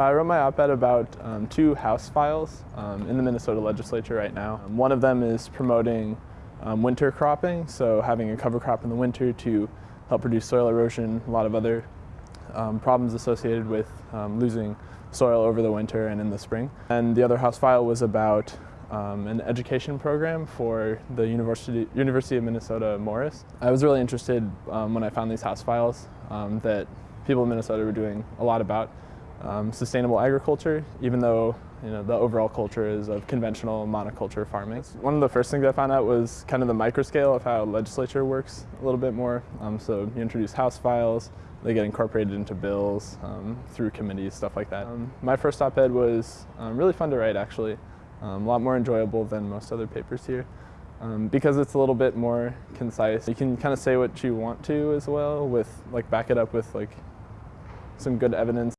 I wrote my op-ed about um, two House files um, in the Minnesota legislature right now. Um, one of them is promoting um, winter cropping, so having a cover crop in the winter to help reduce soil erosion, a lot of other um, problems associated with um, losing soil over the winter and in the spring. And the other House file was about an education program for the University, University of Minnesota Morris. I was really interested when I found these House files that people in Minnesota were doing a lot about um, sustainable agriculture, even though you know, the overall culture is of conventional monoculture farming. One of the first things I found out was kind of the microscale of how legislature works a little bit more. Um, so you introduce House files, they get incorporated into bills um, through committees, stuff like that. Um, my first op-ed was um, really fun to write actually, um, a lot more enjoyable than most other papers here. Um, because it's a little bit more concise. You can kind of say what you want to as well with like back it up with like some good evidence.